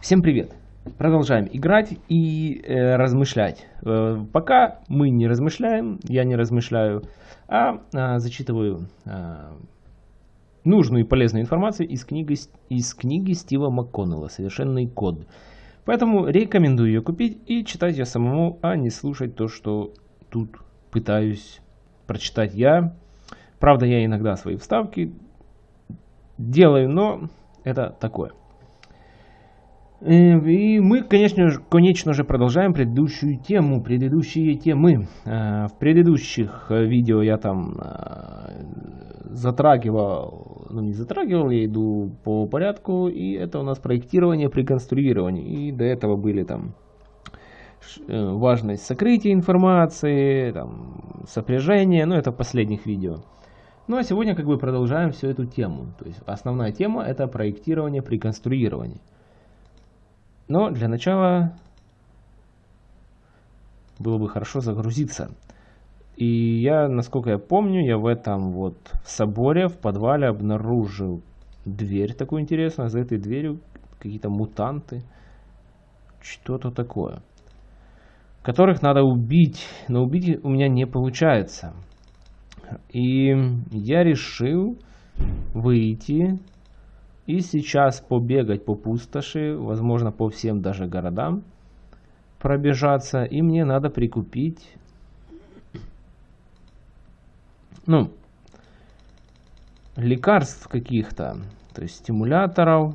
Всем привет! Продолжаем играть и э, размышлять. Э, пока мы не размышляем, я не размышляю, а э, зачитываю э, нужную и полезную информацию из книги, из книги Стива МакКоннелла «Совершенный код». Поэтому рекомендую ее купить и читать ее самому, а не слушать то, что тут пытаюсь прочитать я. Правда, я иногда свои вставки делаю, но это такое. Э, и мы, конечно же, конечно же, продолжаем предыдущую тему, предыдущие темы. Э, в предыдущих э, видео я там затрагивал, ну не затрагивал, я иду по порядку, и это у нас проектирование при конструировании. И до этого были там важность сокрытия информации, там, сопряжение, ну это в последних видео. Ну а сегодня как бы продолжаем всю эту тему. То есть основная тема это проектирование при конструировании. Но для начала было бы хорошо загрузиться. И я, насколько я помню, я в этом вот соборе, в подвале обнаружил дверь такую интересную. За этой дверью какие-то мутанты. Что-то такое. Которых надо убить. Но убить у меня не получается. И я решил выйти и сейчас побегать по пустоши, возможно по всем даже городам пробежаться. И мне надо прикупить, ну, лекарств каких-то, то есть стимуляторов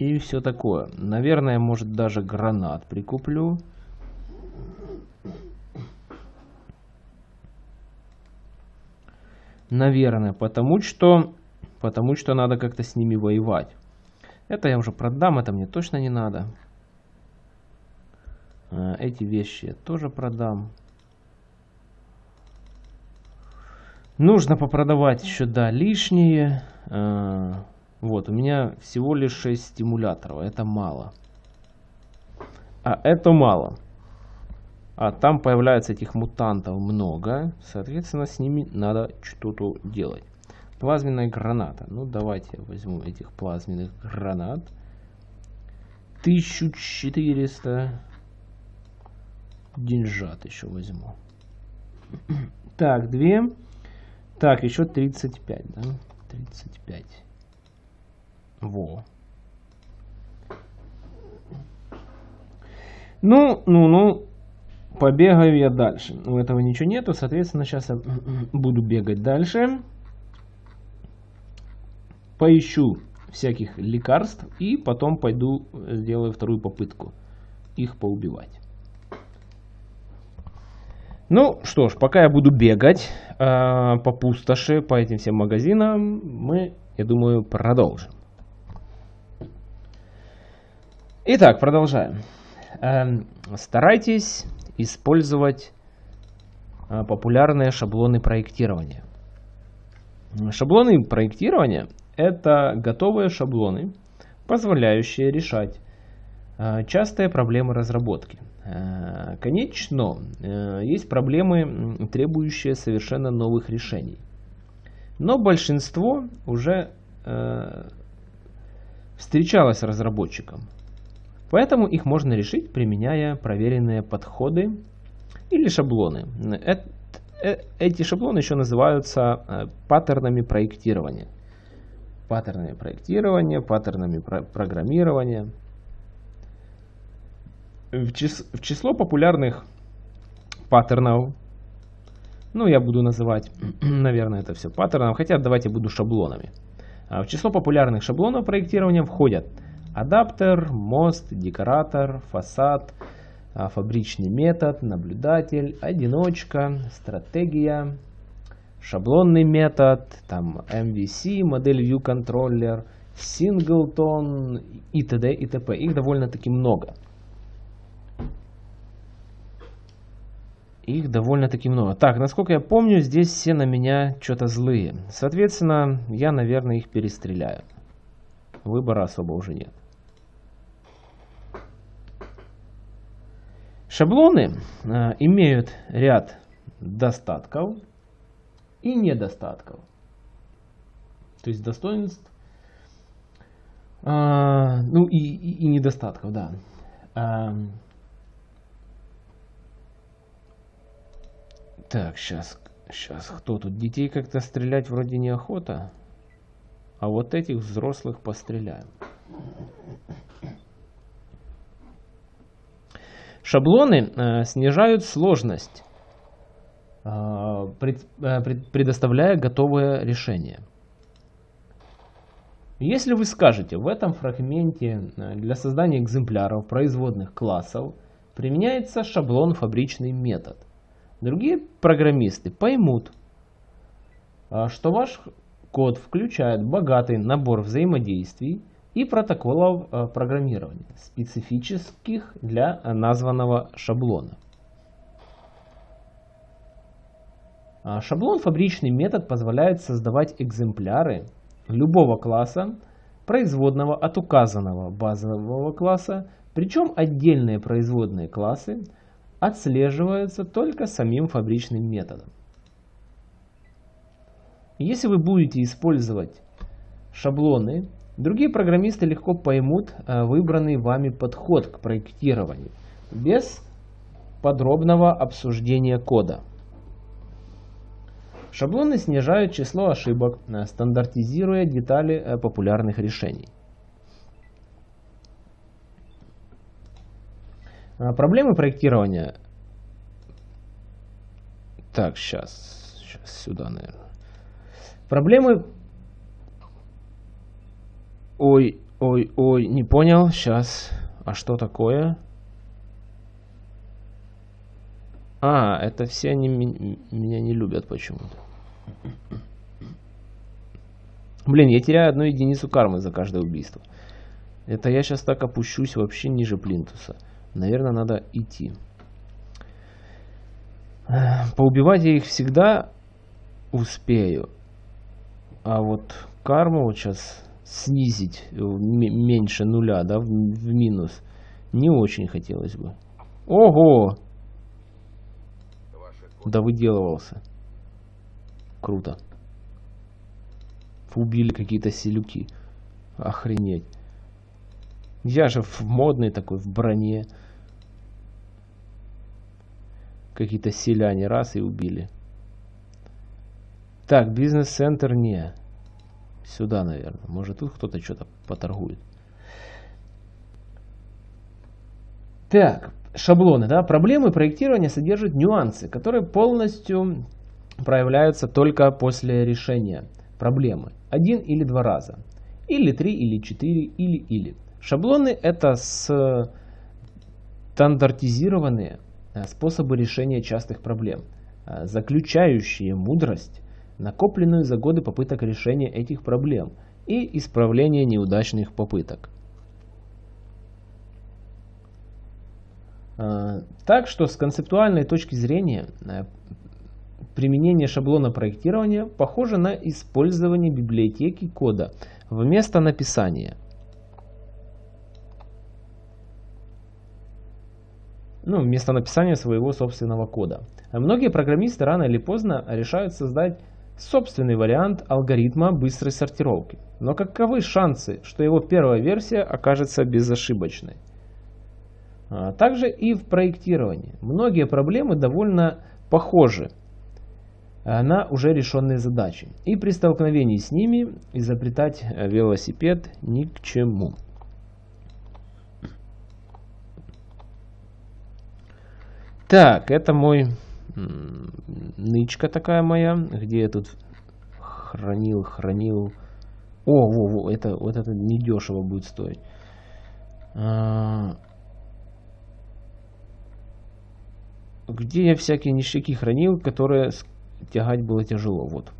и все такое. Наверное, может даже гранат прикуплю. Наверное, потому что, потому что надо как-то с ними воевать. Это я уже продам, это мне точно не надо. А, эти вещи я тоже продам. Нужно попродавать еще, да, лишние. А, вот, у меня всего лишь 6 стимуляторов. Это мало. А это мало. А там появляется этих мутантов много. Соответственно, с ними надо что-то делать. Плазменная граната. Ну, давайте возьму этих плазменных гранат. 1400 деньжат еще возьму. Так, две. Так, еще 35, да? 35. Во. Ну, ну, ну, побегаю я дальше. У этого ничего нету, соответственно, сейчас я буду бегать дальше. Поищу всяких лекарств и потом пойду сделаю вторую попытку их поубивать. Ну что ж, пока я буду бегать э, по пустоши, по этим всем магазинам, мы, я думаю, продолжим. Итак, продолжаем. Э, старайтесь использовать а, популярные шаблоны проектирования. Шаблоны проектирования – это готовые шаблоны, позволяющие решать а, частые проблемы разработки. А, конечно, есть проблемы, требующие совершенно новых решений. Но большинство уже встречалось разработчикам. Поэтому их можно решить, применяя проверенные подходы или шаблоны. Э, эти шаблоны еще называются э, паттернами проектирования. Паттернами проектирования, паттернами программирования. В число популярных паттернов, ну я буду называть, наверное, это все паттерном, хотя давайте буду шаблонами. А в число популярных шаблонов проектирования входят Адаптер, мост, декоратор, фасад, а, фабричный метод, наблюдатель, одиночка, стратегия, шаблонный метод, там MVC, модель View Controller, Singleton и т.д. и т.п. Их довольно-таки много. Их довольно-таки много. Так, насколько я помню, здесь все на меня что-то злые. Соответственно, я, наверное, их перестреляю. Выбора особо уже нет. Шаблоны э, имеют ряд достатков и недостатков. То есть достоинств А, ну и, и, и недостатков, да. А, так, сейчас, сейчас, кто тут? Детей как-то стрелять вроде неохота. А вот этих взрослых постреляем. Шаблоны э, снижают сложность, э, э, предоставляя готовое решение. Если вы скажете, в этом фрагменте для создания экземпляров производных классов применяется шаблон фабричный метод, другие программисты поймут, что ваш код включает богатый набор взаимодействий и протоколов э, программирования, специфических для названного шаблона. А шаблон фабричный метод позволяет создавать экземпляры любого класса, производного от указанного базового класса, причем отдельные производные классы отслеживаются только самим фабричным методом. Если вы будете использовать шаблоны, другие программисты легко поймут э, выбранный вами подход к проектированию без подробного обсуждения кода. Шаблоны снижают число ошибок, э, стандартизируя детали э, популярных решений. А, проблемы проектирования. Так, сейчас, сейчас сюда, наверное. Проблемы... Ой, ой, ой, не понял. Сейчас. А что такое? А, это все они меня не любят почему-то. Блин, я теряю одну единицу кармы за каждое убийство. Это я сейчас так опущусь вообще ниже плинтуса. Наверное, надо идти. Поубивать я их всегда успею. А вот карму вот сейчас снизить меньше нуля, да, в, в минус, не очень хотелось бы. Ого! Да выделывался. Круто. Убили какие-то селюки. Охренеть. Я же в модный такой, в броне. Какие-то селяне раз и убили. Так, бизнес-центр не. Сюда, наверное. Может, тут кто-то что-то поторгует. Так, шаблоны, да, проблемы проектирования содержат нюансы, которые полностью проявляются только после решения проблемы. Один или два раза. Или три, или четыре, или, или. Шаблоны это стандартизированные э, способы решения частых проблем, э, заключающие мудрость, накопленную за годы попыток решения этих проблем и исправления неудачных попыток. А, так что с концептуальной точки зрения э, применение шаблона проектирования похоже на использование библиотеки кода вместо написания. Ну, вместо написания своего собственного кода. Многие программисты рано или поздно решают создать собственный вариант алгоритма быстрой сортировки. Но каковы шансы, что его первая версия окажется безошибочной? А также и в проектировании. Многие проблемы довольно похожи на уже решенные задачи. И при столкновении с ними изобретать велосипед ни к чему. Так, это мой нычка такая моя, где я тут хранил, хранил. О, во, во, это, вот это недешево будет стоить. А, где я всякие ништяки хранил, которые тягать было тяжело. Вот.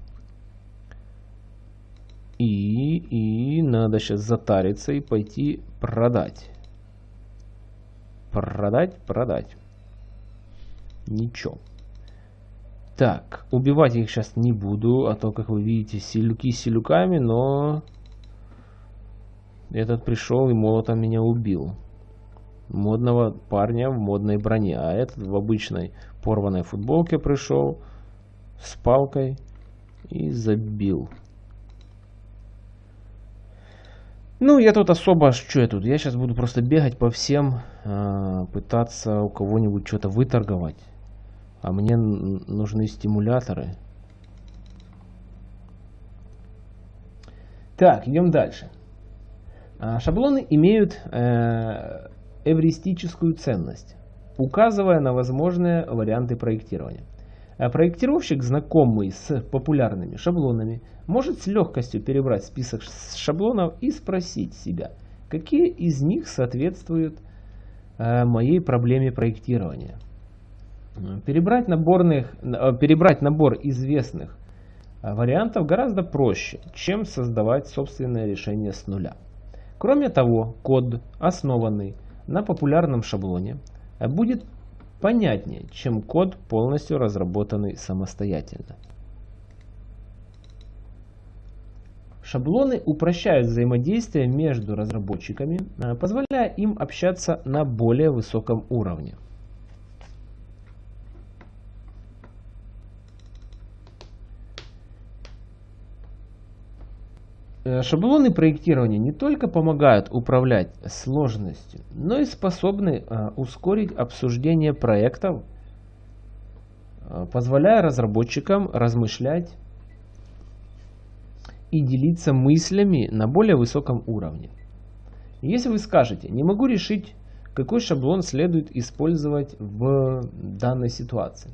И, и надо сейчас затариться и пойти продать. Продать, продать. Ничего. Так, убивать их сейчас не буду, а то, как вы видите, селюки с селюками, но этот пришел и молотом меня убил модного парня в модной броне. А этот в обычной порванной футболке пришел с палкой и забил. Ну, я тут особо, что я тут? Я сейчас буду просто бегать по всем, э, пытаться у кого-нибудь что-то выторговать. А мне нужны стимуляторы. Так, идем дальше. А, шаблоны имеют э, эвристическую ценность, указывая на возможные варианты проектирования. А проектировщик, знакомый с популярными шаблонами, может с легкостью перебрать список шаблонов и спросить себя, какие из них соответствуют э, моей проблеме проектирования. Перебрать, наборных, э, перебрать набор известных э, вариантов гораздо проще, чем создавать собственное решение с нуля. Кроме того, код, основанный на популярном шаблоне, будет понятнее, чем код, полностью разработанный самостоятельно. Шаблоны упрощают взаимодействие между разработчиками, э, позволяя им общаться на более высоком уровне. Шаблоны проектирования не только помогают управлять сложностью, но и способны э, ускорить обсуждение проектов, э, позволяя разработчикам размышлять и делиться мыслями на более высоком уровне. Если вы скажете, не могу решить, какой шаблон следует использовать в данной ситуации,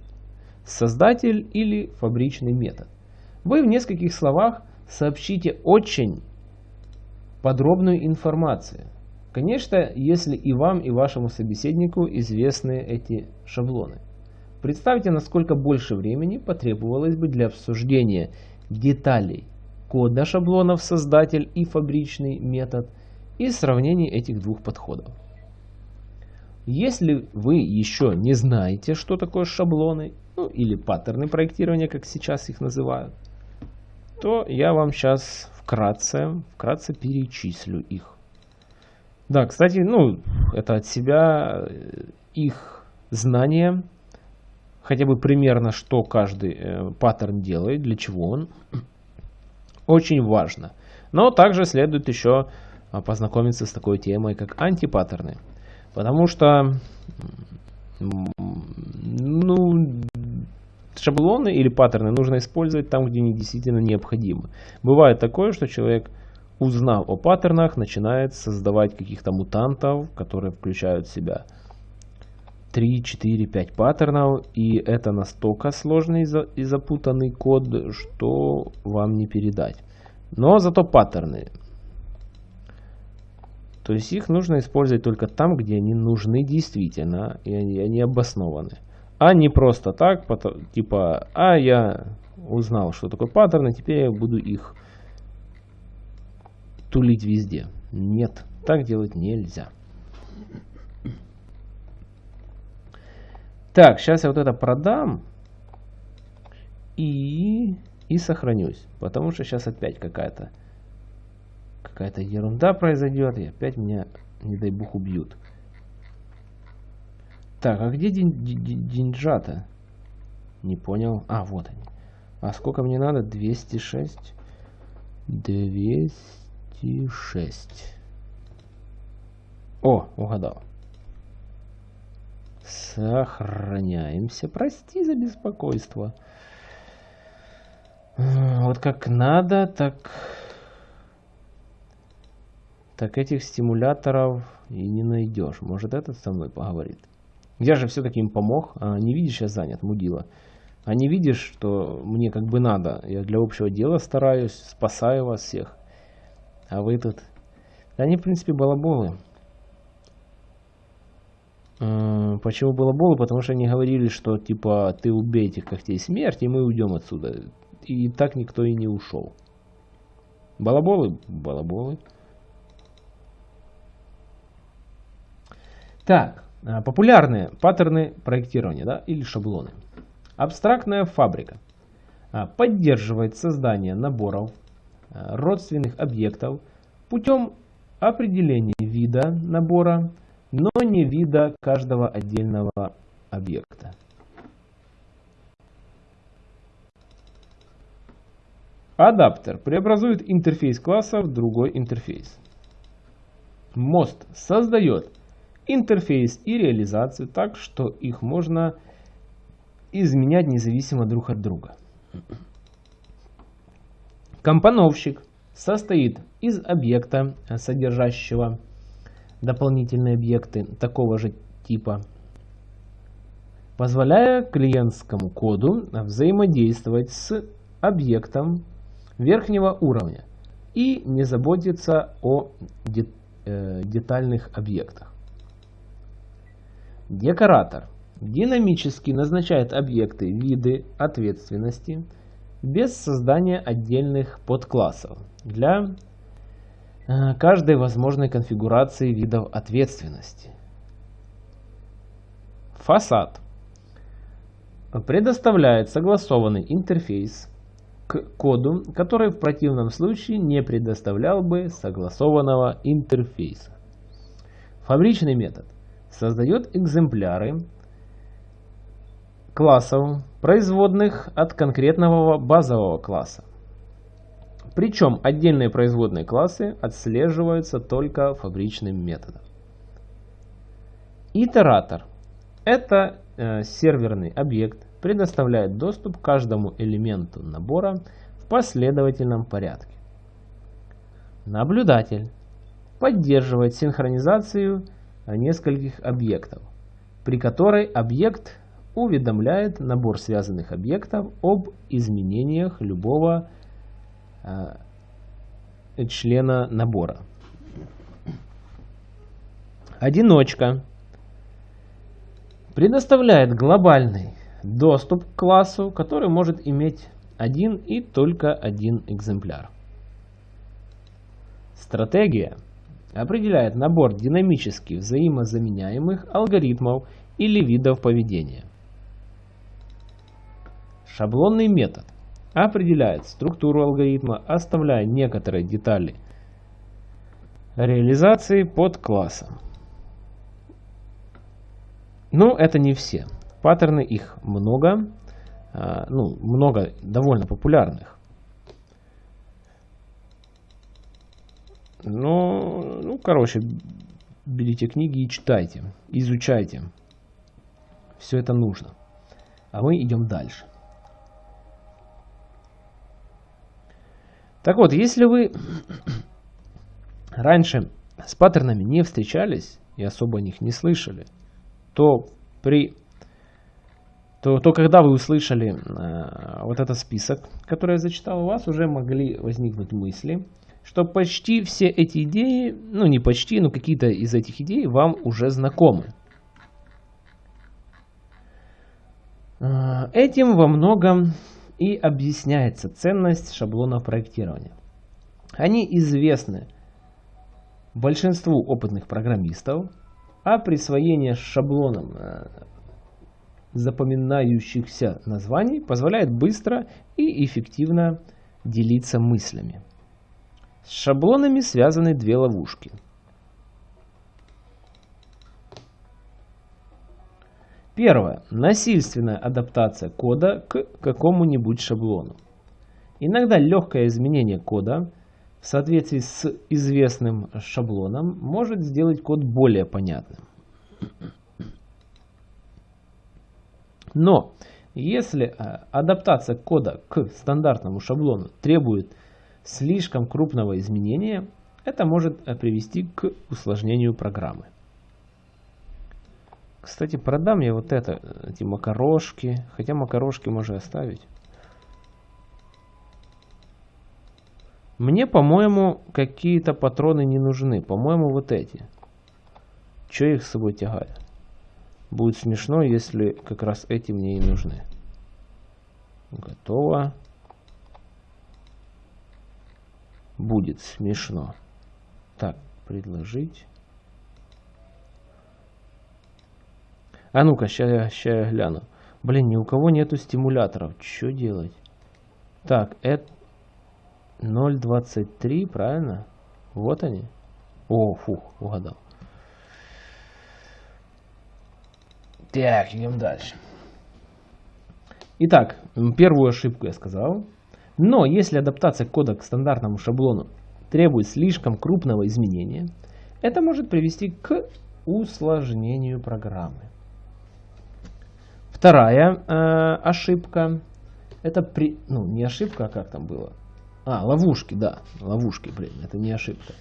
создатель или фабричный метод, вы в нескольких словах – сообщите очень подробную информацию. Конечно, если и вам, и вашему собеседнику известны эти шаблоны. Представьте, насколько больше времени потребовалось бы для обсуждения деталей кода шаблонов создатель и фабричный метод и сравнения этих двух подходов. Если вы еще не знаете, что такое шаблоны, ну или паттерны проектирования, как сейчас их называют, то я вам сейчас вкратце, вкратце перечислю их. Да, кстати, ну, это от себя э, их знание, хотя бы примерно, что каждый э, паттерн делает, для чего он, очень важно. Но также следует еще а, познакомиться с такой темой, как антипаттерны. Потому что, ну, шаблоны или паттерны нужно использовать там, где они действительно необходимы. Бывает такое, что человек, узнав о паттернах, начинает создавать каких-то мутантов, которые включают в себя 3, 4, 5 паттернов, и это настолько сложный и запутанный код, что вам не передать. Но зато паттерны. То есть их нужно использовать только там, где они нужны действительно, и они, они обоснованы. А не просто так, типа, а я узнал, что такое паттерны, теперь я буду их тулить везде. Нет, так делать нельзя. Так, сейчас я вот это продам и, и сохранюсь. Потому что сейчас опять какая-то какая-то ерунда произойдет, и опять меня, не дай бог, убьют. Так, а где день, деньжата? Не понял. А, вот они. А сколько мне надо? 206. 206. О, угадал. Сохраняемся. Прости за беспокойство. Вот как надо, так... Так этих стимуляторов и не найдешь. Может этот со мной поговорит? Я же все-таки им помог. А не видишь, я занят, мудила. А не видишь, что мне как бы надо. Я для общего дела стараюсь, спасаю вас всех. А вы тут... Они, в принципе, балаболы. А, почему балаболы? Потому что они говорили, что типа ты убей этих когтей смерти, и мы уйдем отсюда. И так никто и не ушел. Балаболы? Балаболы. Так. Э, популярные паттерны проектирования да, или шаблоны. Абстрактная фабрика э, поддерживает создание наборов э, родственных объектов путем определения вида набора, но не вида каждого отдельного объекта. Адаптер преобразует интерфейс класса в другой интерфейс. Мост создает интерфейс и реализацию так, что их можно изменять независимо друг от друга. Компоновщик состоит из объекта, содержащего дополнительные объекты такого же типа, позволяя клиентскому коду взаимодействовать с объектом верхнего уровня и не заботиться о э, детальных объектах. Декоратор динамически назначает объекты виды ответственности без создания отдельных подклассов для э, каждой возможной конфигурации видов ответственности. Фасад предоставляет согласованный интерфейс к коду, который в противном случае не предоставлял бы согласованного интерфейса. Фабричный метод создает экземпляры классов, производных от конкретного базового класса. Причем отдельные производные классы отслеживаются только фабричным методом. Итератор – это э, серверный объект, предоставляет доступ к каждому элементу набора в последовательном порядке. Наблюдатель поддерживает синхронизацию нескольких объектов, при которой объект уведомляет набор связанных объектов об изменениях любого э, члена набора. Одиночка предоставляет глобальный доступ к классу, который может иметь один и только один экземпляр. Стратегия определяет набор динамически взаимозаменяемых алгоритмов или видов поведения. Шаблонный метод определяет структуру алгоритма, оставляя некоторые детали реализации под классом. Но это не все. Паттерны их много, а, ну, много довольно популярных. Но, ну, короче, берите книги и читайте, изучайте. Все это нужно. А мы идем дальше. Так вот, если вы раньше с паттернами не встречались и особо о них не слышали, то при то, то когда вы услышали э, вот этот список, который я зачитал, у вас уже могли возникнуть мысли, что почти все эти идеи, ну не почти, но какие-то из этих идей вам уже знакомы. Э, этим во многом и объясняется ценность шаблонов проектирования. Они известны большинству опытных программистов, а присвоение шаблоном э, запоминающихся названий позволяет быстро и эффективно делиться мыслями. С шаблонами связаны две ловушки. Первое. Насильственная адаптация кода к какому-нибудь шаблону. Иногда легкое изменение кода в соответствии с известным шаблоном может сделать код более понятным. Но если э, адаптация кода к стандартному шаблону требует слишком крупного изменения, это может э, привести к усложнению программы. Кстати, продам я вот это, эти макарошки. Хотя макарошки можно оставить. Мне, по-моему, какие-то патроны не нужны. По-моему, вот эти. Че их с собой тягать? Будет смешно, если как раз эти мне и нужны. Готово. Будет смешно. Так, предложить. А ну-ка, сейчас я гляну. Блин, ни у кого нету стимуляторов. Что делать? Так, это 0.23, правильно? Вот они. О, фух, угадал. Так, идем дальше. Итак, первую ошибку я сказал. Но если адаптация кода к стандартному шаблону требует слишком крупного изменения, это может привести к усложнению программы. Вторая э, ошибка, это при, ну не ошибка, а как там было? А, ловушки, да, ловушки, блин, это не ошибка.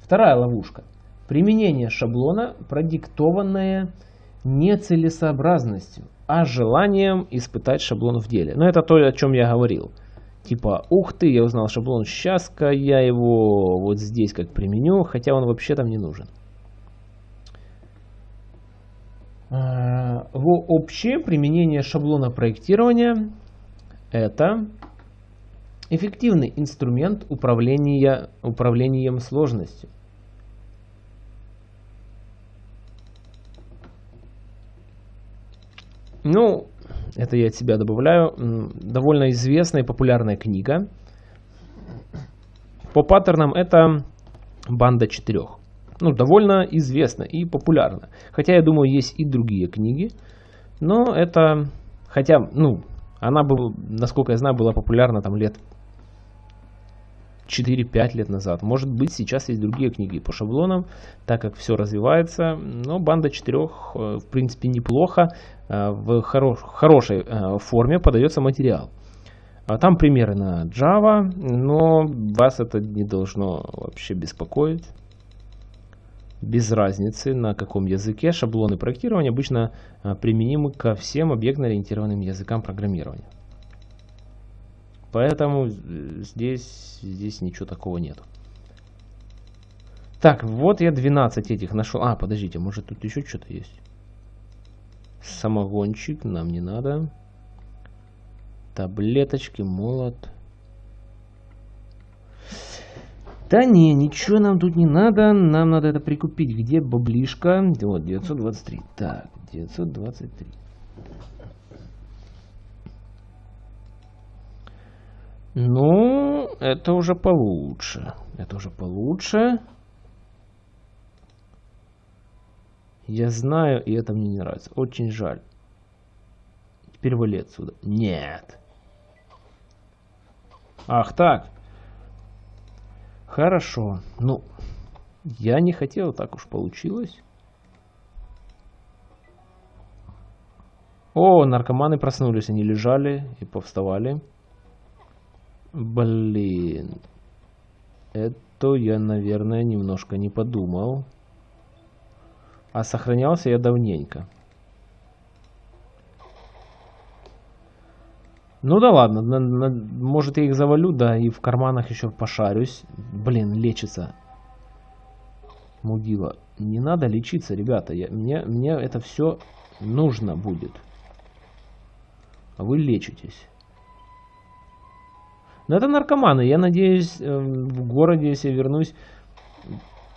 Вторая ловушка. Применение шаблона, продиктованное нецелесообразностью, а желанием испытать шаблон в деле. Но это то, о чем я говорил. Типа, ух ты, я узнал шаблон, сейчас-ка я его вот здесь как применю, хотя он вообще там не нужен. А, общее применение шаблона проектирования это эффективный инструмент управления управлением сложностью. Ну, это я от себя добавляю. Довольно известная и популярная книга. По паттернам это банда четырех. Ну, довольно известна и популярна. Хотя, я думаю, есть и другие книги. Но это, хотя, ну, она, была, насколько я знаю, была популярна там лет 4-5 лет назад. Может быть, сейчас есть другие книги по шаблонам, так как все развивается. Но банда четырех, э, в принципе, неплохо. Э, в хорош, хорошей э, форме подается материал. А там примеры на Java, но вас это не должно вообще беспокоить. Без разницы, на каком языке шаблоны проектирования обычно применимы ко всем объектно-ориентированным языкам программирования. Поэтому здесь, здесь ничего такого нету. Так, вот я 12 этих нашел. А, подождите, может тут еще что-то есть? Самогончик нам не надо. Таблеточки, молот. Да не, ничего нам тут не надо. Нам надо это прикупить. Где баблишка? Вот, 923. Так, 923. Ну, это уже получше. Это уже получше. Я знаю, и это мне не нравится. Очень жаль. Теперь вали отсюда. Нет. Ах так. Хорошо. Ну, я не хотел, так уж получилось. О, наркоманы проснулись. Они лежали и повставали. Блин. Это я, наверное, немножко не подумал. А сохранялся я давненько. Ну да ладно, на, на, может я их завалю, да, и в карманах еще пошарюсь. Блин, лечится. Мудила. Не надо лечиться, ребята. Я, мне, мне это все нужно будет. Вы лечитесь. Но это наркоманы. Я надеюсь, эм, в городе, если вернусь,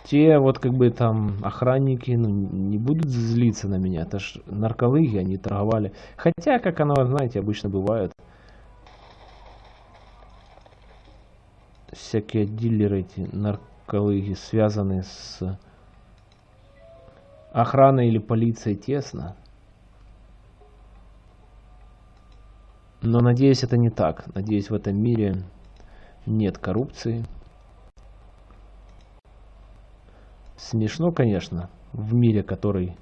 те вот как бы там охранники ну, не будут злиться на меня. Это ж нарколыги, они торговали. Хотя, как оно, знаете, обычно бывает. Всякие дилеры эти нарколыги связаны с охраной или полицией тесно. Но надеюсь, это не так. Надеюсь, в этом мире нет коррупции. Смешно, конечно, в мире, который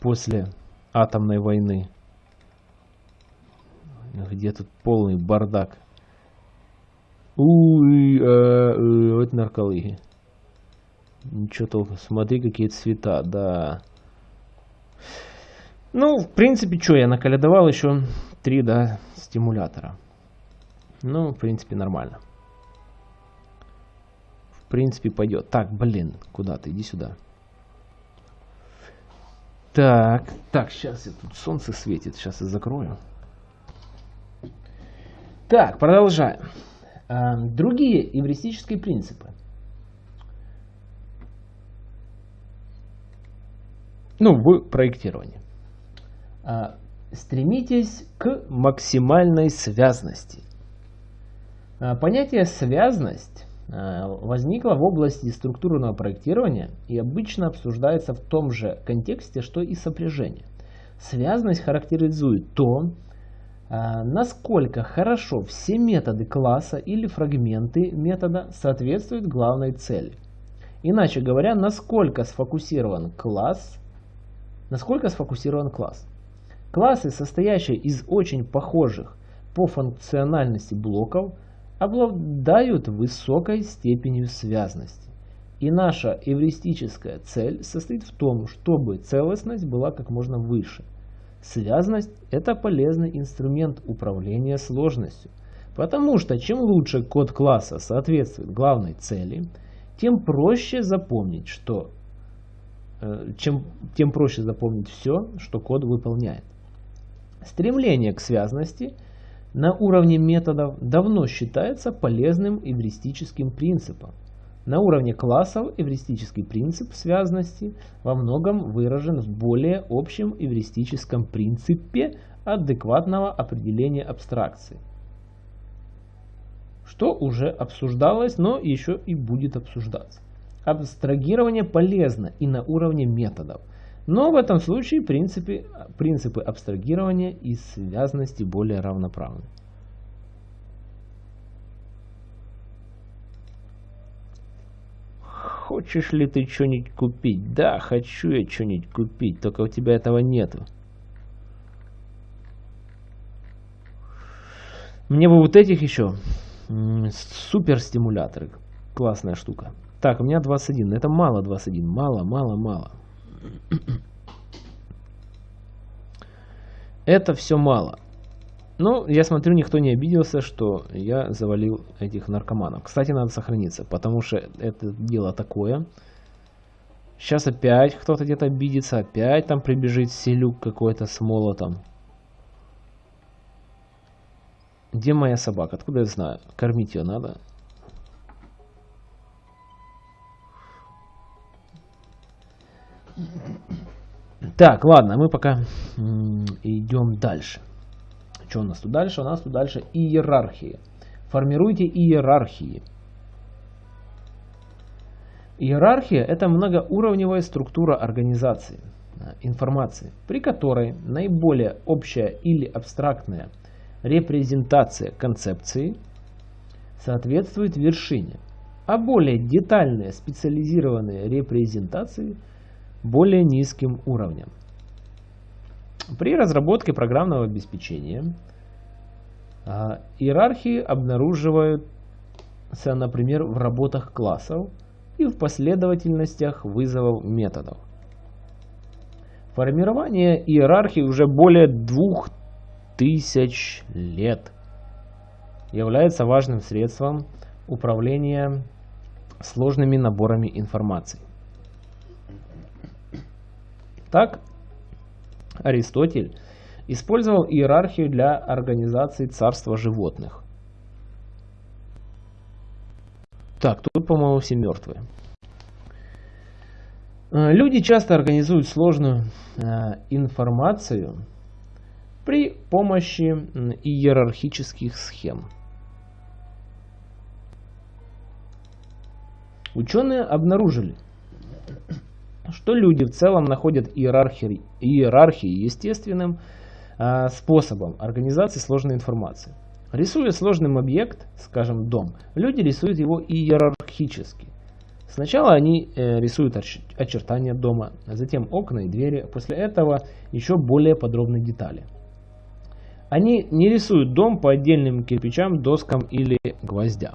после атомной войны, где тут полный бардак. Уй, а, э, вот нарколыги. Ничего толком. Смотри, какие цвета, да. Ну, в принципе, что, я наколядовал еще три, да, стимулятора. Ну, в принципе, нормально. В принципе, пойдет. Так, блин, куда ты? Иди сюда. Так, так, сейчас я тут солнце светит. Сейчас я закрою. Так, продолжаем. А, другие эвристические принципы. Ну, в проектировании. Стремитесь к максимальной связности. А, понятие «связность» а, возникло в области структурного проектирования и обычно обсуждается в том же контексте, что и сопряжение. Связность характеризует то, а, насколько хорошо все методы класса или фрагменты метода соответствуют главной цели. Иначе говоря, насколько сфокусирован класс, насколько сфокусирован класс. Классы, состоящие из очень похожих по функциональности блоков, обладают высокой степенью связности. И наша эвристическая цель состоит в том, чтобы целостность была как можно выше. Связность – это полезный инструмент управления сложностью, потому что чем лучше код класса соответствует главной цели, тем проще запомнить, что э, чем, тем проще запомнить все, что код выполняет. Стремление к связности на уровне методов давно считается полезным эвристическим принципом. На уровне классов эвристический принцип связности во многом выражен в более общем эвристическом принципе адекватного определения абстракции, что уже обсуждалось, но еще и будет обсуждаться. Абстрагирование полезно и на уровне методов – но в этом случае принципы, принципы абстрагирования и связности более равноправны. Хочешь ли ты что-нибудь купить? Да, хочу я что-нибудь купить, только у тебя этого нету. Мне бы вот этих еще. Супер стимуляторы. Классная штука. Так, у меня 21. Это мало 21. Мало, мало, мало. Это все мало. Ну, я смотрю, никто не обиделся, что я завалил этих наркоманов. Кстати, надо сохраниться, потому что это дело такое. Сейчас опять кто-то где-то обидится, опять там прибежит селюк какой-то с молотом. Где моя собака? Откуда я знаю? Кормить ее надо. Так, ладно, мы пока идем дальше. Что у нас тут дальше? У нас тут дальше иерархия. Формируйте иерархии. Иерархия – это многоуровневая структура организации э, информации, при которой наиболее общая или абстрактная репрезентация концепции соответствует вершине, а более детальные специализированные репрезентации – более низким уровнем. При разработке программного обеспечения а, иерархии обнаруживаются, например, в работах классов и в последовательностях вызовов методов. Формирование иерархии уже более двух тысяч лет является важным средством управления сложными наборами информации. Так, Аристотель использовал иерархию для организации царства животных. Так, тут, по-моему, все мертвые. Э, люди часто организуют сложную э, информацию при помощи иерархических схем. Ученые обнаружили, что люди в целом находят иерархии, иерархии естественным э, способом организации сложной информации. Рисуя сложный объект, скажем дом, люди рисуют его иерархически. Сначала они э, рисуют очертания дома, затем окна и двери, после этого еще более подробные детали. Они не рисуют дом по отдельным кирпичам, доскам или гвоздям.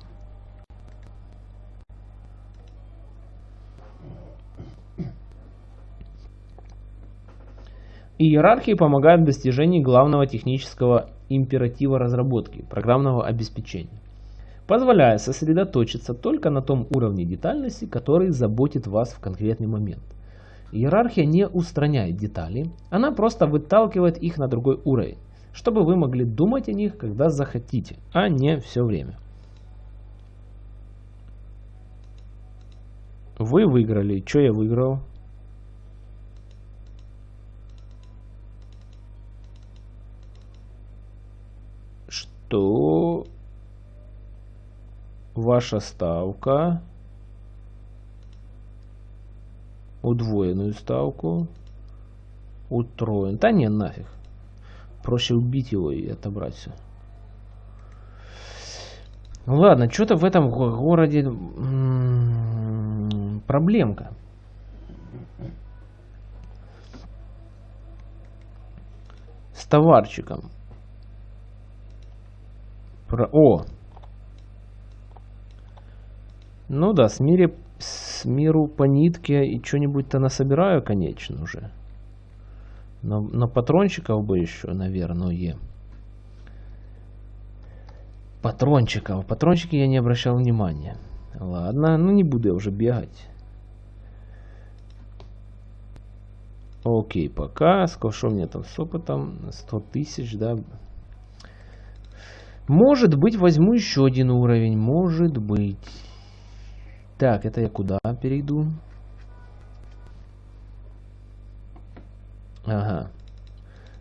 Иерархии помогают в достижении главного технического императива разработки – программного обеспечения, позволяя сосредоточиться только на том уровне детальности, который заботит вас в конкретный момент. Иерархия не устраняет детали, она просто выталкивает их на другой уровень, чтобы вы могли думать о них, когда захотите, а не все время. Вы выиграли. Что я выиграл? То ваша ставка удвоенную ставку утроен. Да не, нафиг. Проще убить его и отобрать все. Ладно, что-то в этом городе проблемка. С товарчиком. Про... О! Ну да, с, мире, с миру по нитке и что-нибудь-то насобираю, конечно, уже. Но, но патрончиков бы еще, наверное. Патрончиков. Патрончики я не обращал внимания. Ладно, ну не буду я уже бегать. Окей, пока. Сколько у меня там с опытом? 100 тысяч, да. Может быть, возьму еще один уровень. Может быть. Так, это я куда перейду? Ага.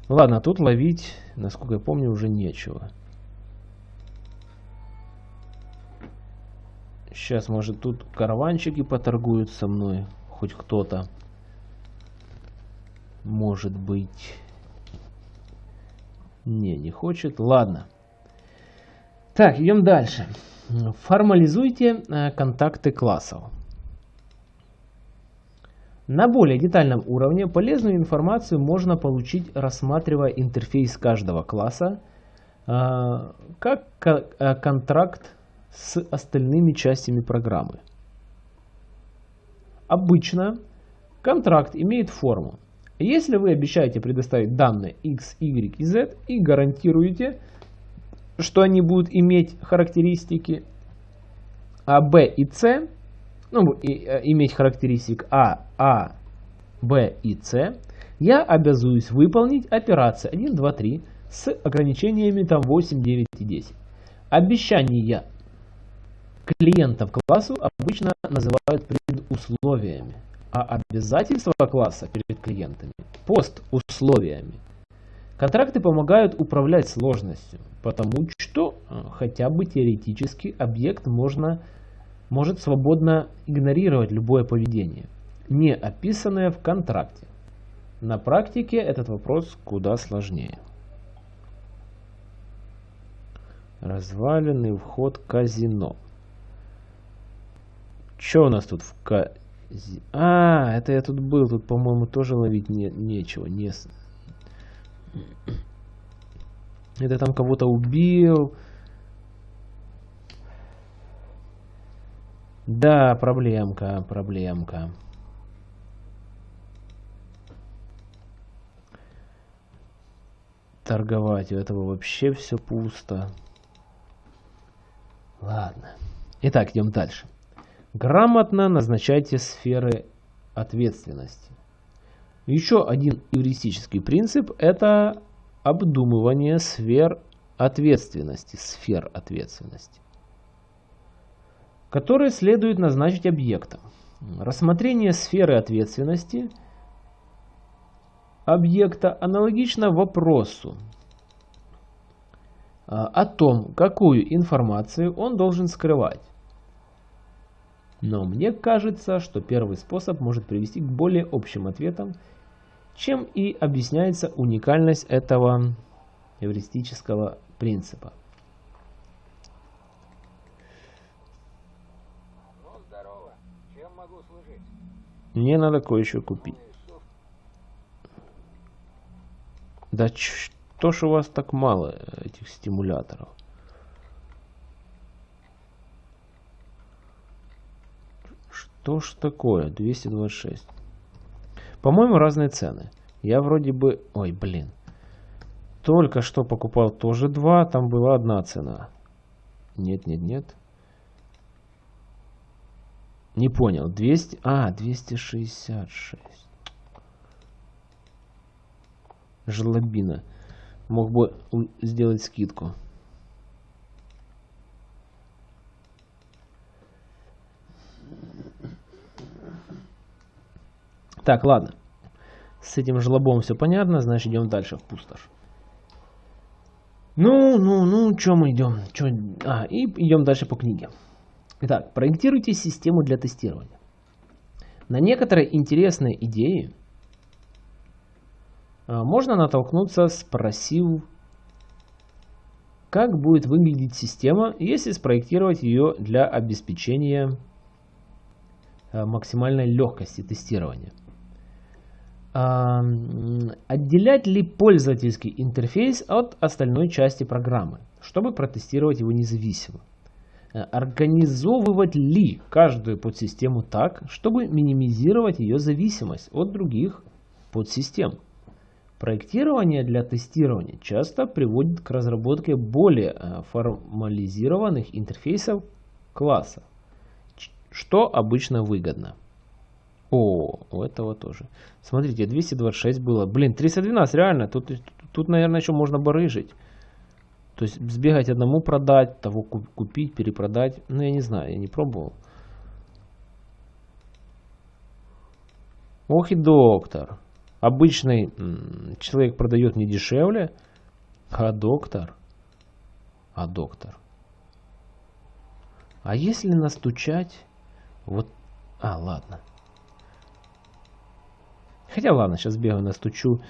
Ладно, тут ловить, насколько я помню, уже нечего. Сейчас, может, тут караванчики поторгуют со мной. Хоть кто-то. Может быть. Не, не хочет. Ладно. Так, идем дальше. Формализуйте э, контакты классов. На более детальном уровне полезную информацию можно получить, рассматривая интерфейс каждого класса, э, как э, контракт с остальными частями программы. Обычно контракт имеет форму. Если вы обещаете предоставить данные x, y и z и гарантируете, что они будут иметь характеристики А, Б и С, ну, и, э, иметь характеристик А, А, Б и С, я обязуюсь выполнить операции 1, 2, 3 с ограничениями там 8, 9 и 10. Обещания клиентов классу обычно называют предусловиями, а обязательства класса перед клиентами – постусловиями. Контракты помогают управлять сложностью, потому что э, хотя бы теоретически объект можно, может свободно игнорировать любое поведение, не описанное в контракте. На практике этот вопрос куда сложнее. Разваленный вход казино. Что у нас тут в казино? А, это я тут был. Тут, по-моему, тоже ловить не, нечего. Не, это там кого-то убил. Да, проблемка, проблемка. Торговать у этого вообще все пусто. Ладно. Итак, идем дальше. Грамотно назначайте сферы ответственности. Еще один эвристический принцип – это обдумывание сфер ответственности, сфер ответственности, которые следует назначить объектом. Рассмотрение сферы ответственности объекта аналогично вопросу а, о том, какую информацию он должен скрывать. Но мне кажется, что первый способ может привести к более общим ответам чем и объясняется уникальность этого эвристического принципа. Мне надо кое-что купить. Да что ж у вас так мало этих стимуляторов? Что ж такое? 226. По-моему, разные цены. Я вроде бы... Ой, блин. Только что покупал тоже два, там была одна цена. Нет, нет, нет. Не понял. 200... А, 266. Жлобина. Мог бы сделать скидку. Так, ладно. С этим жлобом все понятно, значит идем дальше в пустошь. Ну, ну, ну, что мы идем? Чё? А, и идем дальше по книге. Итак, проектируйте систему для тестирования. На некоторые интересные идеи а, можно натолкнуться, спросив, как будет выглядеть система, если спроектировать ее для обеспечения максимальной легкости тестирования. Отделять ли пользовательский интерфейс от остальной части программы, чтобы протестировать его независимо? Организовывать ли каждую подсистему так, чтобы минимизировать ее зависимость от других подсистем? Проектирование для тестирования часто приводит к разработке более э, формализированных интерфейсов класса, что обычно выгодно. О, у этого тоже. Смотрите, 226 было. Блин, 312 реально. Тут, тут, наверное, еще можно барыжить. То есть сбегать одному продать, того купить, перепродать. Ну, я не знаю, я не пробовал. Ох и доктор. Обычный человек продает не дешевле, а доктор. А доктор. А если настучать, вот, а, ладно. Хотя ладно, сейчас бегаю, настучу.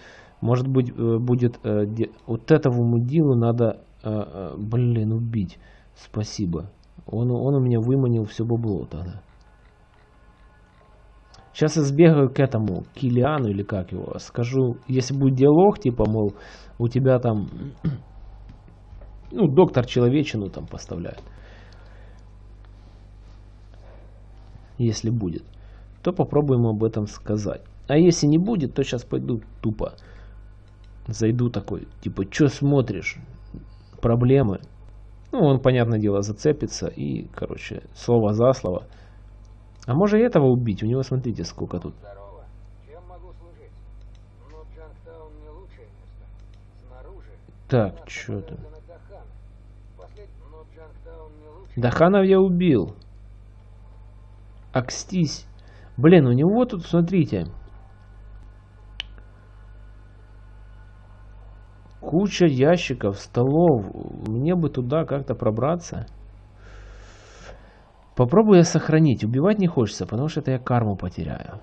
Может быть, э, будет, э, вот этому мудилу надо, э, блин, убить. Спасибо. Он, он у меня выманил все бабло тогда. Сейчас я сбегаю к этому, Килиану или как его, скажу, если будет диалог, типа, мол, у тебя там, ну, доктор человечину там поставляет. Если будет, то попробуем об этом сказать. А если не будет, то сейчас пойду тупо. Зайду такой, типа, что смотришь? Проблемы. Ну, он, понятное дело, зацепится и, короче, слово за слово – а может и этого убить? У него, смотрите, сколько тут. Ну. Так, что там? Даханов я убил. Акстись. Блин, у него тут, смотрите. Куча ящиков, столов. Мне бы туда как-то пробраться. Попробую я сохранить. Убивать не хочется, потому что это я карму потеряю.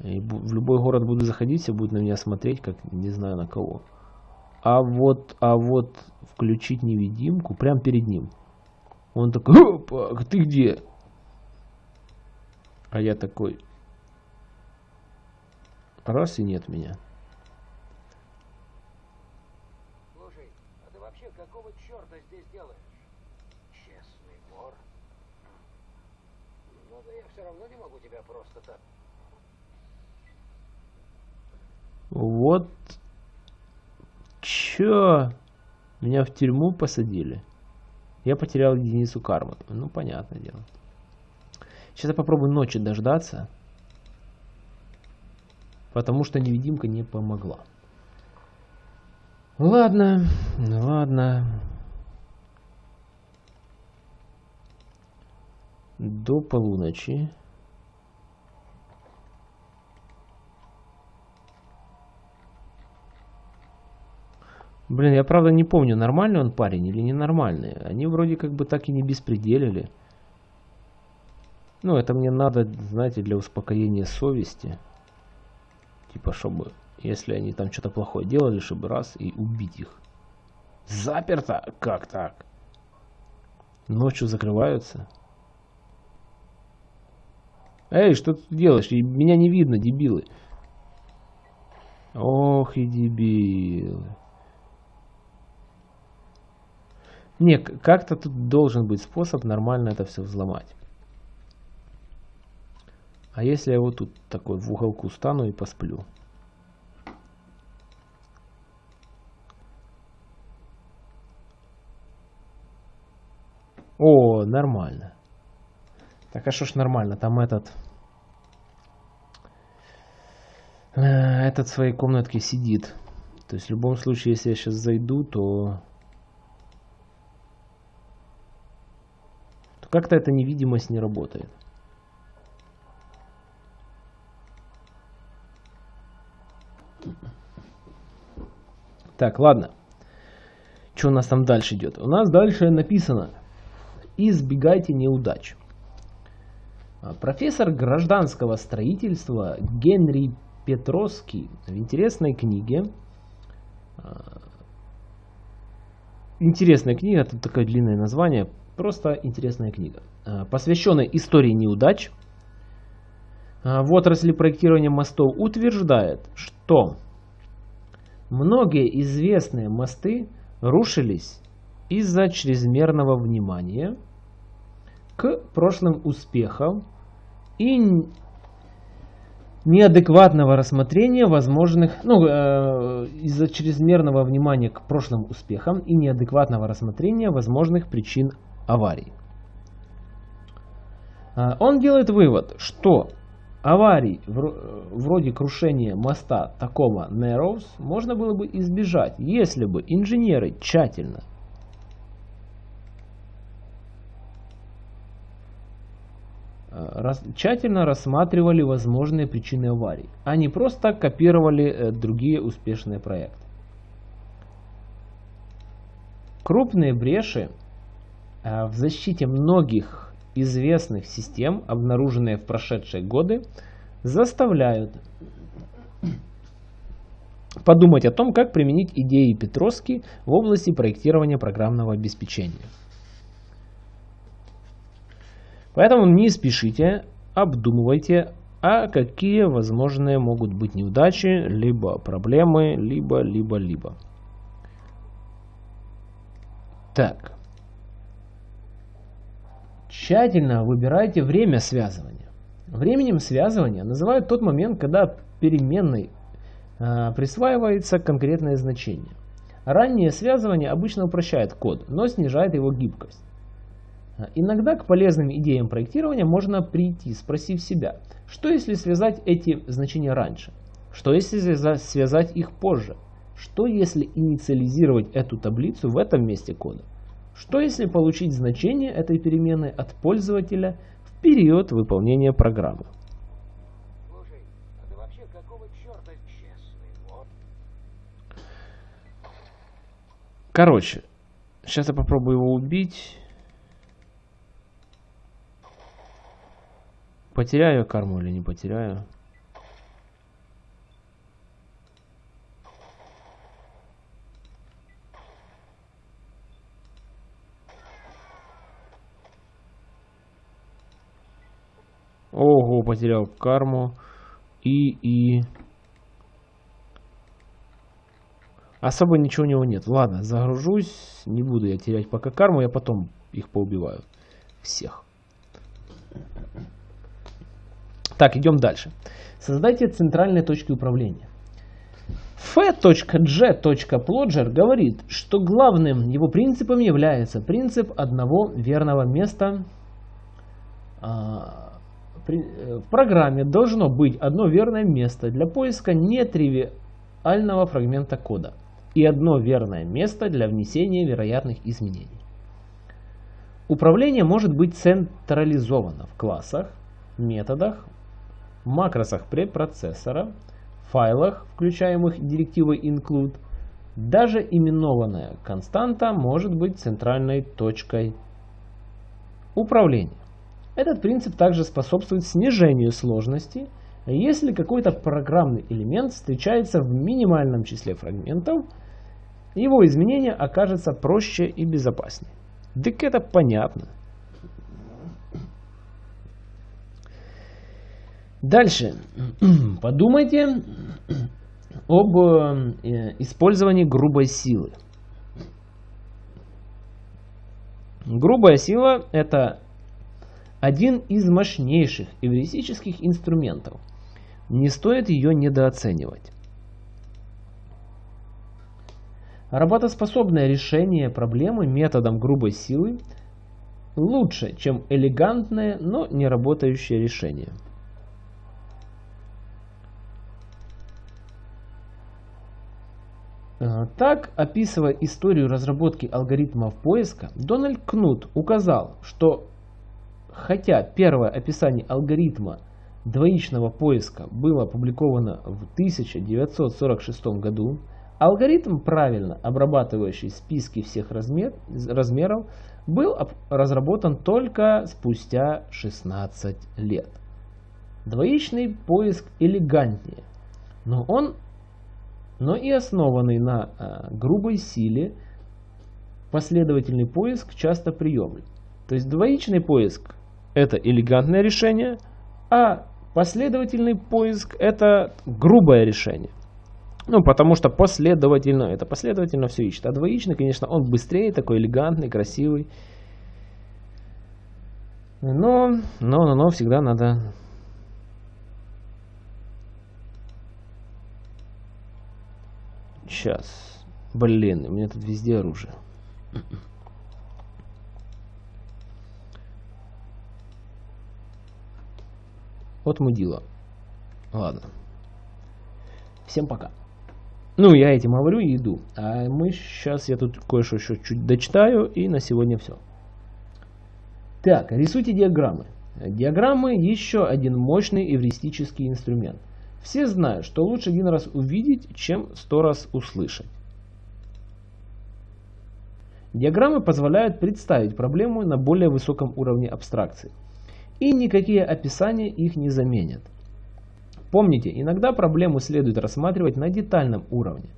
И в любой город буду заходить, все будет на меня смотреть, как не знаю на кого. А вот, а вот включить невидимку прямо перед ним. Он такой, опа, ты где? А я такой, раз и нет меня. Слушай, а ты вообще какого черта здесь делаешь? Честный вор. Ну да я все равно не могу тебя просто так. Вот. Чё? Меня в тюрьму посадили. Я потерял единицу кармы. Ну, понятное дело. Сейчас я попробую ночи дождаться. Потому что невидимка не помогла. Ладно, ладно. до полуночи. Блин, я правда не помню, нормальный он парень или ненормальный. Они вроде как бы так и не беспределили. Ну, это мне надо, знаете, для успокоения совести. Типа, чтобы, если они там что-то плохое делали, чтобы раз и убить их. Заперто? Как так? Ночью закрываются? Эй, что ты делаешь? Меня не видно, дебилы. Ох и дебилы. Не, как-то тут должен быть способ нормально это все взломать. А если я вот тут такой в уголку стану и посплю? О, нормально. Так, а что ж нормально, там этот... Э, этот в своей комнатке сидит. То есть в любом случае, если я сейчас зайду, то... то как-то эта невидимость не работает. Так, ладно. Что у нас там дальше идет? У нас дальше написано «Избегайте неудач». А, профессор гражданского строительства Генри Петровский в интересной книге а, Интересная книга, тут такое длинное название, просто интересная книга, а, посвященная истории неудач. А, в отрасли проектирования мостов утверждает, что многие известные мосты рушились из-за чрезмерного внимания к прошлым успехам и неадекватного рассмотрения возможных, ну, э, из-за чрезмерного внимания к прошлым успехам и неадекватного рассмотрения возможных причин аварий. А, он делает вывод, что аварий вроде крушения моста такого Narrows можно было бы избежать, если бы инженеры тщательно рас, тщательно рассматривали возможные причины аварий, а не просто копировали э, другие успешные проекты. Крупные бреши э, в защите многих известных систем, обнаруженные в прошедшие годы, заставляют подумать о том, как применить идеи Петровски в области проектирования программного обеспечения. Поэтому не спешите, обдумывайте, а какие возможные могут быть неудачи, либо проблемы, либо, либо, либо. Так. Тщательно выбирайте время связывания. Временем связывания называют тот момент, когда переменной э, присваивается конкретное значение. Раннее связывание обычно упрощает код, но снижает его гибкость. Иногда к полезным идеям проектирования можно прийти, спросив себя, что если связать эти значения раньше? Что если связать их позже? Что если инициализировать эту таблицу в этом месте кода? Что если получить значение этой переменной от пользователя в период выполнения программы? Короче, сейчас я попробую его убить. Потеряю карму или не потеряю? Ого, потерял карму. И, и... Особо ничего у него нет. Ладно, загружусь. Не буду я терять пока карму. Я потом их поубиваю. Всех. Так, идем дальше. Создайте центральные точки управления. f.g.plodger говорит, что главным его принципом является принцип одного верного места. А, в программе должно быть одно верное место для поиска нетривиального фрагмента кода и одно верное место для внесения вероятных изменений. Управление может быть централизовано в классах, методах, макросах препроцессора, файлах, включаемых директивой include, даже именованная константа может быть центральной точкой управления. Этот принцип также способствует снижению сложности, если какой-то программный элемент встречается в минимальном числе фрагментов, его изменение окажется проще и безопаснее. Так это понятно. Дальше. Подумайте об э, использовании грубой силы. Грубая сила – это один из мощнейших эвристических инструментов. Не стоит ее недооценивать. Работоспособное решение проблемы методом грубой силы лучше, чем элегантное, но не работающее решение. Э, так, описывая историю разработки алгоритмов поиска, Дональд Кнут указал, что хотя первое описание алгоритма двоичного поиска было опубликовано в 1946 году, алгоритм, правильно обрабатывающий списки всех размер, размеров, был разработан только спустя 16 лет. Двоичный поиск элегантнее, но он но и основанный на э, грубой силе последовательный поиск часто приемлем. То есть двоичный поиск это элегантное решение, а Последовательный поиск это грубое решение. Ну, потому что последовательно, это последовательно все ищет. А двоичный, конечно, он быстрее, такой элегантный, красивый. Но, но, но, но всегда надо... Сейчас. Блин, у меня тут везде оружие. Вот мудила. Ладно. Всем пока. Ну, я этим говорю и иду. А мы сейчас, я тут кое-что еще чуть дочитаю, и на сегодня все. Так, рисуйте диаграммы. Диаграммы еще один мощный эвристический инструмент. Все знают, что лучше один раз увидеть, чем сто раз услышать. Диаграммы позволяют представить проблему на более высоком уровне абстракции. И никакие описания их не заменят. Помните, иногда проблему следует рассматривать на детальном уровне,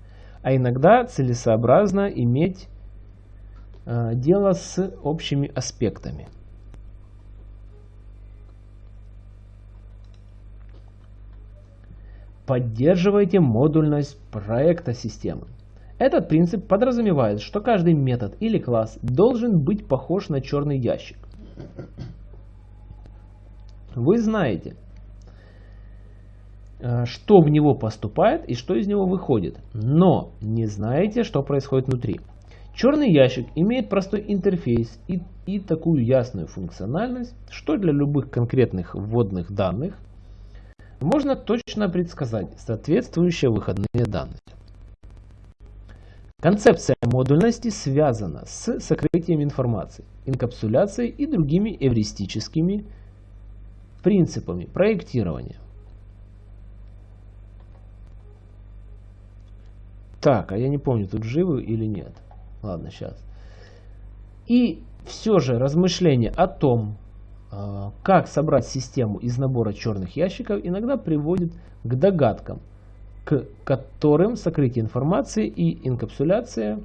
а иногда целесообразно иметь э, дело с общими аспектами. Поддерживайте модульность проекта системы. Этот принцип подразумевает, что каждый метод или класс должен быть похож на черный ящик. Вы знаете, э, что в него поступает и что из него выходит, но не знаете, что происходит внутри. Черный ящик имеет простой интерфейс и, и такую ясную функциональность, что для любых конкретных вводных данных можно точно предсказать соответствующие выходные данные. Концепция модульности связана с сокрытием информации, инкапсуляцией и другими эвристическими принципами проектирования. Так, а я не помню, тут живы или нет. Ладно, сейчас. И все же размышления о том, а, как собрать систему из набора черных ящиков, иногда приводит к догадкам, к которым сокрытие информации и инкапсуляция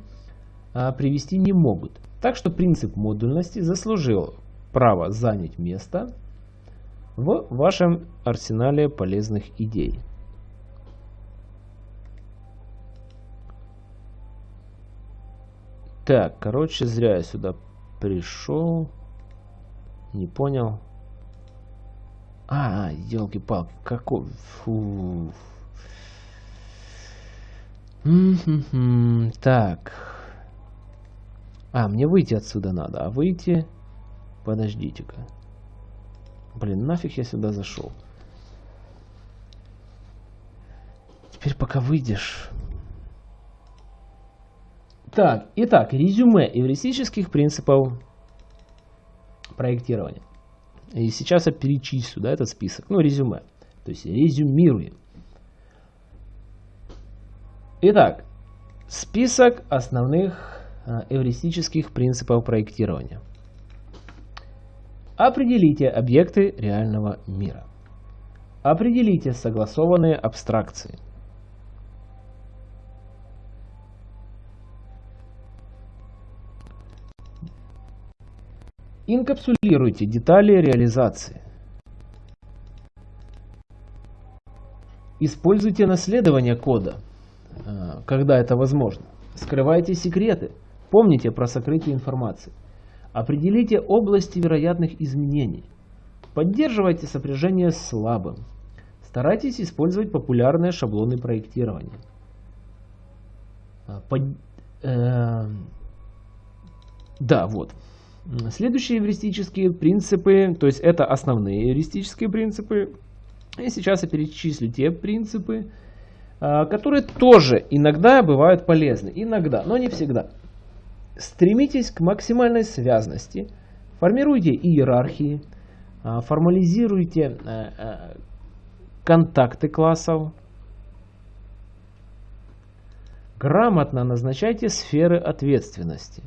а, привести не могут. Так что принцип модульности заслужил право занять место в вашем арсенале полезных идей. Так, короче, зря я сюда пришел. Не понял. А, елки-палки, какой... Фу. Так. А, мне выйти отсюда надо. А выйти... Подождите-ка. Блин, нафиг я сюда зашел. Теперь пока выйдешь... Так, итак, резюме эвристических принципов проектирования. И сейчас я перечислю да, этот список, ну резюме, то есть резюмируем. Итак, список основных а, эвристических принципов проектирования. Определите объекты реального мира. Определите согласованные абстракции. Инкапсулируйте детали реализации. Используйте наследование кода, э, когда это возможно. Скрывайте секреты. Помните про сокрытие информации. Определите области вероятных изменений. Поддерживайте сопряжение с слабым. Старайтесь использовать популярные шаблоны проектирования. Под, э, да, вот. Следующие эвристические принципы, то есть это основные эвристические принципы. И сейчас я перечислю те принципы, а, которые тоже иногда бывают полезны. Иногда, но не всегда. Стремитесь к максимальной связности. Формируйте иерархии. А, формализируйте а, контакты классов. Грамотно назначайте сферы ответственности.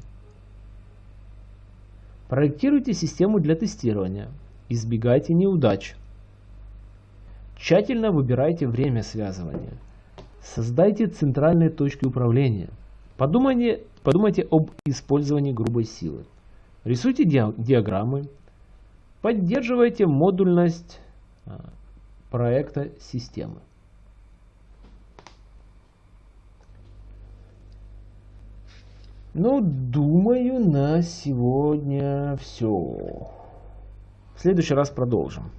Проектируйте систему для тестирования. Избегайте неудач. Тщательно выбирайте время связывания. Создайте центральные точки управления. Подумайте, подумайте об использовании грубой силы. Рисуйте диаграммы. Поддерживайте модульность. А, проекта системы. Ну, думаю, на сегодня все. В следующий раз продолжим.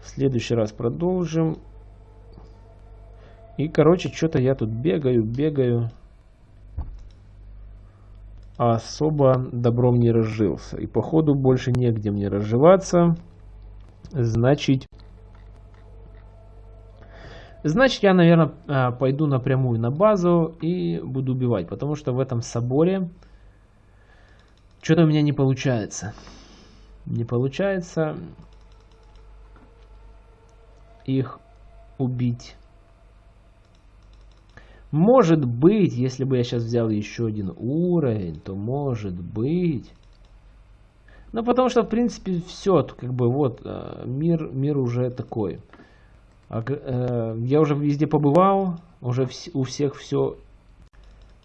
В следующий раз продолжим. И, короче, что-то я тут бегаю, бегаю. А особо добром не разжился. И, походу, больше негде мне разживаться. Значит, Значит, я, наверное, а, пойду напрямую на базу и буду убивать, потому что в этом соборе что-то у меня не получается. Не получается их убить. Может быть, если бы я сейчас взял еще один уровень, то может быть... Ну, потому что, в принципе, все, как бы, вот, а, мир, мир уже такой. Э, я уже везде побывал, уже у всех все,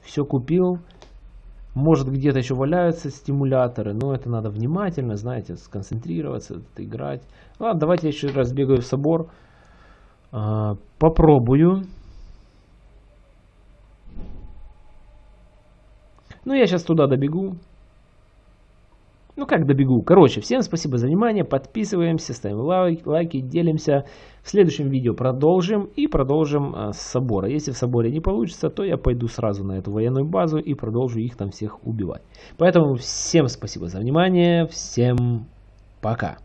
все купил. Может где-то еще валяются стимуляторы, но это надо внимательно, знаете, сконцентрироваться, играть. Ладно, давайте я еще раз бегаю в собор. А, попробую. Ну, я сейчас туда добегу. Ну как добегу? Короче, всем спасибо за внимание, подписываемся, ставим лайк, лайки, делимся. В следующем видео продолжим и продолжим а, с собора. Если в соборе не получится, то я пойду сразу на эту военную базу и продолжу их там всех убивать. Поэтому всем спасибо за внимание, всем пока.